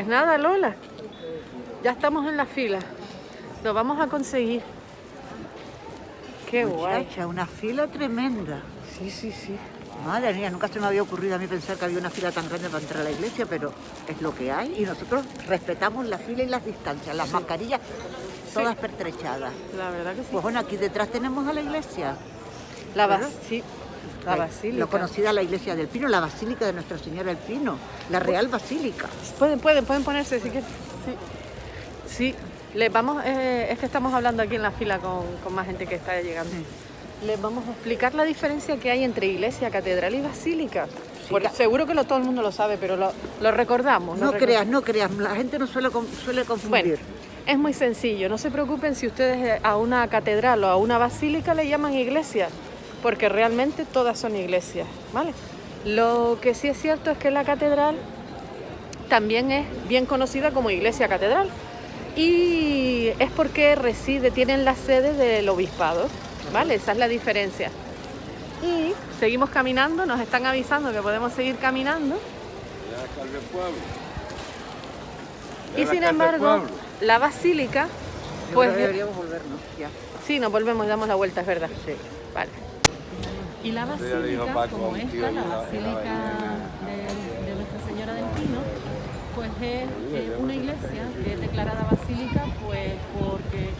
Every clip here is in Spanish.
Pues nada, Lola. Ya estamos en la fila. Lo vamos a conseguir. Qué guay. Muchacha, una fila tremenda. Sí, sí, sí. Madre mía, nunca se me había ocurrido a mí pensar que había una fila tan grande para entrar a la iglesia, pero es lo que hay y nosotros respetamos la fila y las distancias, las mascarillas todas pertrechadas. La verdad que sí. Pues bueno, aquí detrás tenemos a la iglesia. La, ¿verdad? sí, la basílica. Lo conocida la iglesia del Pino, la basílica de Nuestra Señora del Pino, la Real Basílica. Pueden, pueden, pueden ponerse si quieren. Sí. Sí. Les vamos, eh, es que estamos hablando aquí en la fila con, con más gente que está llegando. Les vamos a explicar la diferencia que hay entre iglesia, catedral y basílica. Porque seguro que lo, todo el mundo lo sabe, pero lo, lo recordamos. lo No creas, no creas, la gente no suele, suele confundir. Bueno, es muy sencillo. No se preocupen si ustedes a una catedral o a una basílica le llaman iglesia, porque realmente todas son iglesias, ¿vale? Lo que sí es cierto es que la catedral también es bien conocida como iglesia catedral y es porque reside, tienen la sede del obispado, ¿vale? Esa es la diferencia. Y seguimos caminando, nos están avisando que podemos seguir caminando. Y sin embargo, la basílica, pues deberíamos volvernos ya. sí, nos volvemos y damos la vuelta, es verdad. Sí. Vale. Y la basílica, como esta, la basílica de, de Nuestra Señora del Pino, pues es eh, una iglesia que es declarada basílica, pues porque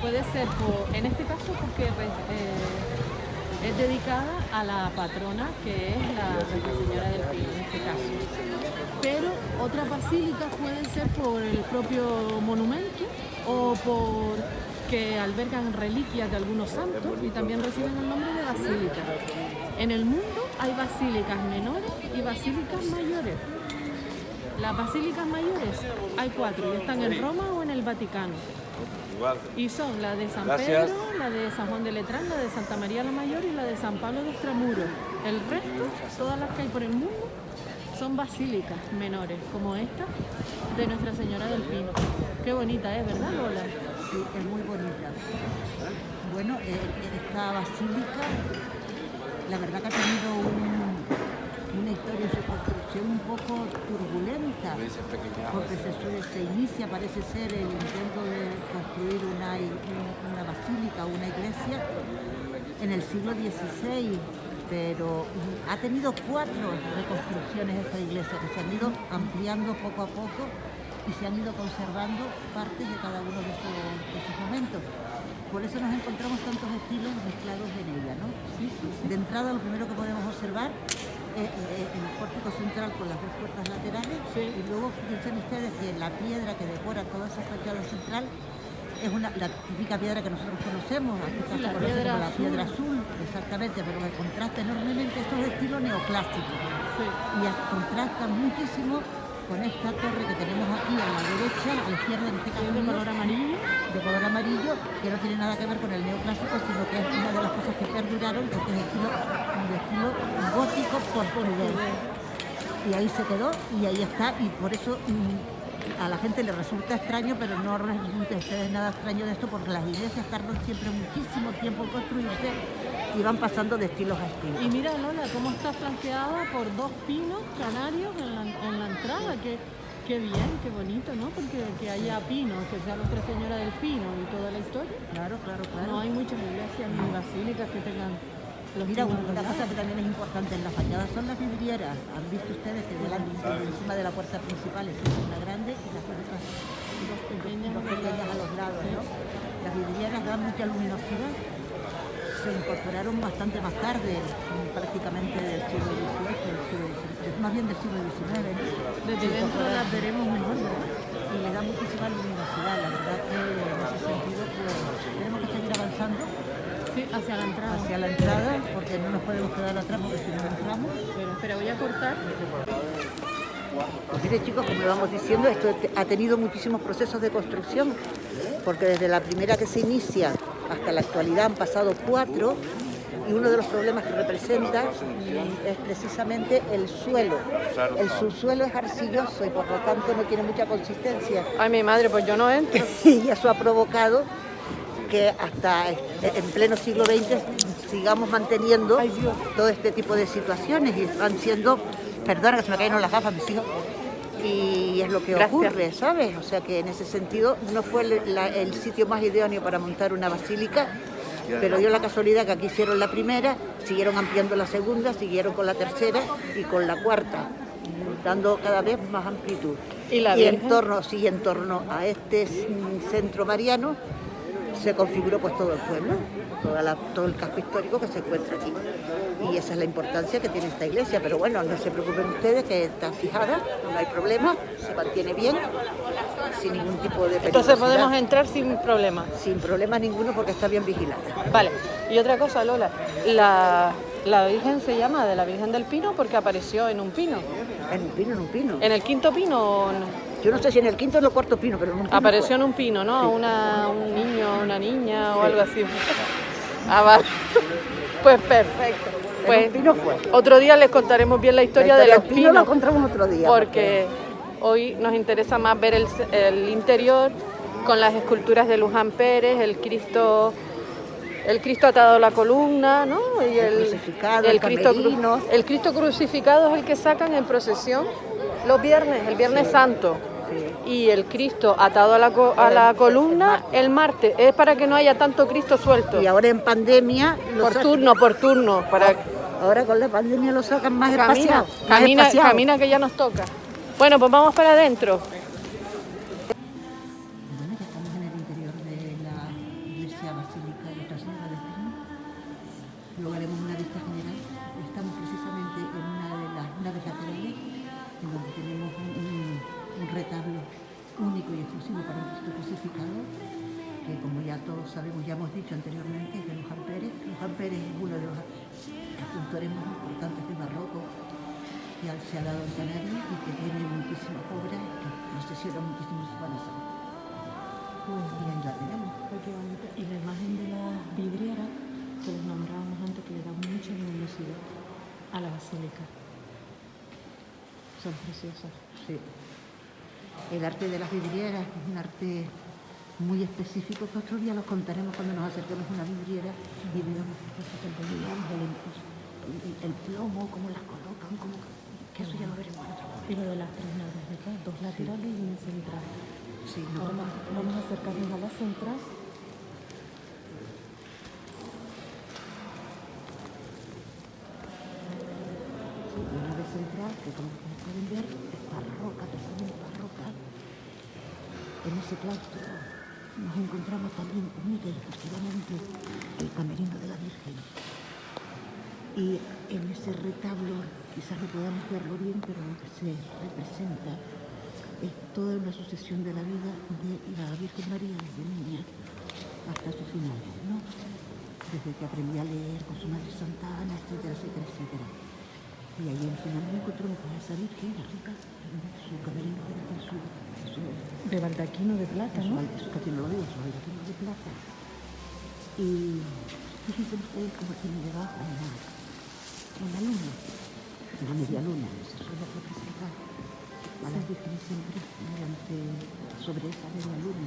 puede ser, por, en este caso, porque eh, es dedicada a la patrona que es la Nuestra Señora del Pino, en este caso. Pero otras basílicas pueden ser por el propio monumento o por que albergan reliquias de algunos santos y también reciben el nombre de En el mundo hay basílicas menores y basílicas mayores. Las basílicas mayores hay cuatro y están en Roma o en el Vaticano. Y son la de San Gracias. Pedro, la de San Juan de Letrán, la de Santa María la Mayor y la de San Pablo de Extramuros. El resto, todas las que hay por el mundo, son basílicas menores, como esta de Nuestra Señora del Pino. Qué bonita es, ¿verdad, Lola? Sí, es muy bonita. Bueno, eh, esta basílica, la verdad que ha tenido un- una historia en su construcción un poco turbulenta, porque se, su- se inicia, parece ser, el intento de construir una, una basílica una iglesia en el siglo XVI, pero ha tenido cuatro reconstrucciones esta iglesia que se han ido ampliando poco a poco y se han ido conservando partes de cada uno de esos momentos. Por eso nos encontramos tantos estilos mezclados en ella, ¿no? De entrada, lo primero que podemos observar es eh, el pórtico central con las dos puertas laterales y luego fíjense ustedes que la piedra que decora toda esa fachada central es una, la típica piedra que nosotros conocemos, aquí Sí, se la piedra como la azul. piedra azul, exactamente, pero que contrasta enormemente, esto es de estilo neoclásico y contrasta muchísimo con esta torre que tenemos aquí a la derecha, a la izquierda en este caso de color amarillo. de color amarillo, que no tiene nada que ver con el neoclásico, sino que es una de las cosas que perduraron, porque es estilo, de estilo gótico portugués. Y ahí se quedó y ahí está, y por eso mm, a la gente le resulta extraño, pero no resulta a ustedes nada extraño de esto, porque las iglesias tardan siempre muchísimo tiempo en construirse y van pasando de estilos a estilos. Y mira, Lola, cómo está flanqueada por dos pinos canarios en la, en la entrada. Qué, qué bien, qué bonito, ¿no? Porque que haya pinos, que sea Nuestra Señora del Pino y toda la historia. Claro, claro, claro. No hay muchas iglesias ni basílicas que tengan los Mira, una cosa que también es importante en la fachada son las vidrieras. Han visto ustedes que delante, encima de la puerta principal existe una grande y las otras Dos pequeñas dos pequeñas a los lados. ¿no? Las vidrieras dan mucha luminosidad. Se incorporaron bastante más tarde, prácticamente del siglo XVIII, del siglo XIX, más bien del siglo XIX. ¿no? Desde dentro las veremos mejor, ¿verdad? y le da muchísima luminosidad. La verdad que en ese sentido pues, tenemos que seguir avanzando Sí, hacia la entrada. hacia la entrada porque no nos podemos quedar atrás porque si no entramos. Pero, espera, voy a cortar. Pues mire chicos, como vamos diciendo, esto ha tenido muchísimos procesos de construcción, porque desde la primera que se inicia hasta la actualidad han pasado cuatro, y uno de los problemas que representa es precisamente el suelo. El subsuelo es arcilloso y por lo tanto no tiene mucha consistencia, Ay, mi madre, pues yo no entro. y eso ha provocado que hasta eh, en pleno siglo XX sigamos manteniendo todo este tipo de situaciones y van siendo, perdona que se me cayeron las gafas mis hijos, y es lo que Gracias. ocurre, ¿sabes? O sea que en ese sentido no fue el, la- el sitio más idóneo para montar una basílica, pero dio la casualidad que aquí hicieron la primera, siguieron ampliando la segunda, siguieron con la tercera y con la cuarta, dando cada vez más amplitud. ¿Y la en Virgen? torno, sí, en torno a este mm, centro mariano se configuró pues todo el pueblo, toda la- todo el casco histórico que se encuentra aquí. Y esa es la importancia que tiene esta iglesia. Pero bueno, no se preocupen ustedes que está fijada, no hay problema, se mantiene bien, sin ningún tipo de Entonces podemos entrar sin problema. Sin problema ninguno porque está bien vigilada. Vale. Y otra cosa, Lola, la, la Virgen se llama de la Virgen del Pino porque apareció en un pino. En un pino, en un pino. En el quinto pino no? Yo no sé si en el quinto o en el cuarto pino, pero en un pino apareció fue. en un pino, ¿no? Sí. Una, un niño, una niña o Sí. algo así. Ah, vale. Pues perfecto. Pues pino fue. otro día les contaremos bien la historia, La de los del pino la pinos. encontramos otro día. porque hoy nos interesa más ver el, el interior con las esculturas de Luján Pérez, el Cristo, el Cristo atado a la columna, ¿no? Y El crucificado, el Cristo, cru- camerino. el Cristo crucificado es el que sacan en procesión los viernes, el Viernes Santo. Y el Cristo atado a la, co- a la columna el martes. Es para que no haya tanto Cristo suelto. Y ahora en pandemia... lo Por turno, por turno. Para... Ahora con la pandemia lo sacan más Camina, espaciado. camina, espaciado. camina que ya nos toca. Bueno, pues vamos para adentro. Ya todos sabemos, ya hemos dicho anteriormente, de Luján Pérez. Luján Pérez es uno de los escultores más importantes del barroco que se ha dado en Canarias y que tiene muchísimas obras que procesiona muchísimo en Semana Santa. Y ahí la tenemos. Y la imagen de la vidriera que les nombrábamos antes, que le da mucha luminosidad a la basílica. Son preciosas. Sí. El arte de las vidrieras es un arte muy específico que otro día los contaremos cuando nos acerquemos a una vidriera y veamos ponen, el, el, plomo, cómo las colocan, cómo, que eso ya lo veremos en otro momento. Y lo de las tres naves, ¿verdad? Dos laterales y una central. Sí, no, Ahora vamos, vamos a acercarnos a la central. la nave central, que como pueden ver, es barroca, totalmente barroca. En ese claustro nos encontramos también y exclusivamente el camerino de la Virgen. Y en ese retablo, quizás no podamos verlo bien, pero lo que se representa es toda una sucesión de la vida de la Virgen María desde niña hasta su final, ¿no? Desde que aprendí a leer con su madre Santa Ana, etcétera, etcétera, etcétera. Y ahí al final me encontré con esa Virgen en su camerino, en su, su, De baldaquino de plata, su, ¿no? bal- su no lo digo, su baldquino de plata. Y fíjense ustedes cómo tiene debajo una, una luna, una media luna, esa suele representar a las vírgenes siempre mediante, sobre esa media luna,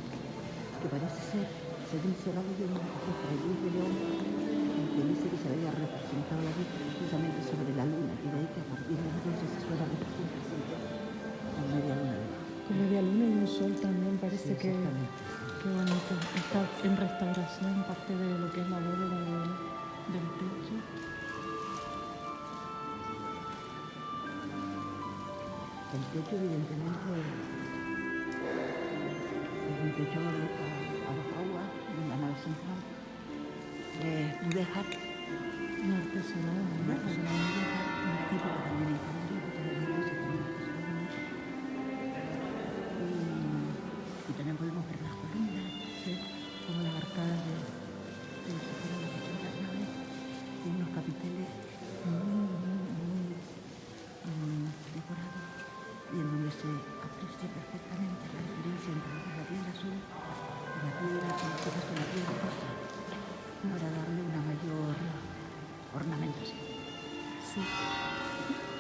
que parece ser, según se va leyendo, es de León, que dice que se había representado la Virgen precisamente sobre la luna, y de ahí que a partir de entonces se suele representar siempre con media luna. Con media luna y un sol también parece Sí, que... Qué bonito. Está en restauración parte de lo que es la bóveda del, del techo. El techo, evidentemente, es un techo a, a dos aguas, en la nave central. Eh, mudéjar, Un artesanal, un ¿no? artesanal mudéjar, un tipo que también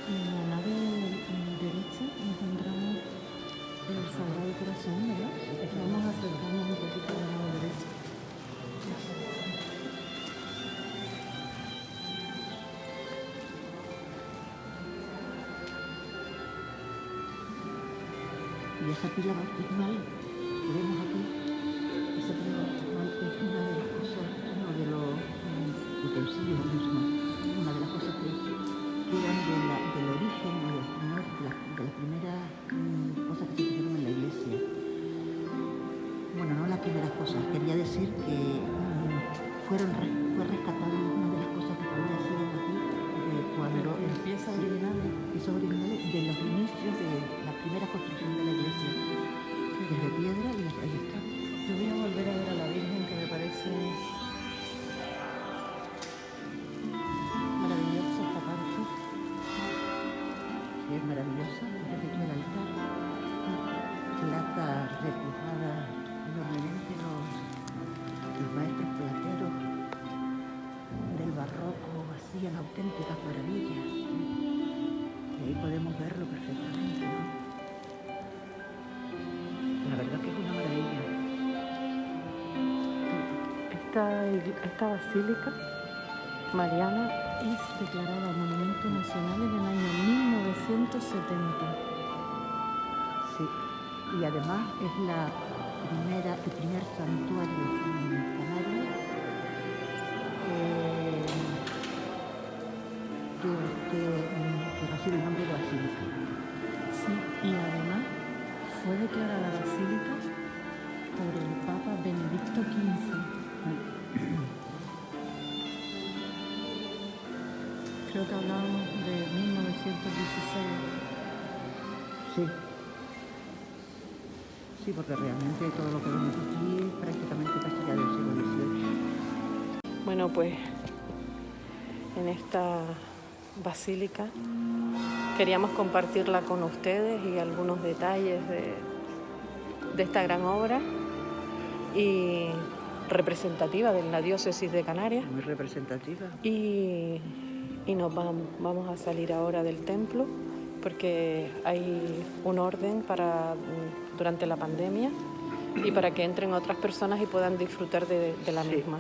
En la nave mm, derecha encontramos el Sagrado Corazón, ¿verdad? Vamos a acercarnos un poquito a la nave derecha. Y esa pila bautismal que vemos aquí, esa pila bautismal es una de las cosas, uno de los mm, utensilios mismos, Esta, basílica mariana Es declarada Monumento Nacional en el año 1970. Sí, y además es la primera, el primer santuario en Canarias eh, que, que- que recibe el nombre de basílica. Sí, y además fue declarada basílica por el Papa Benedicto XV. Creo que hablábamos de 1916. Sí. Sí, porque realmente todo lo que vemos aquí es prácticamente casi ya del siglo XVIII. Bueno, pues en esta basílica queríamos compartirla con ustedes y algunos detalles de, de esta gran obra y representativa de la diócesis de Canarias. Muy representativa. Y, y nos vam- vamos a salir ahora del templo porque hay un orden para mm, durante la pandemia y para que entren otras personas y puedan disfrutar de, de la Sí. misma.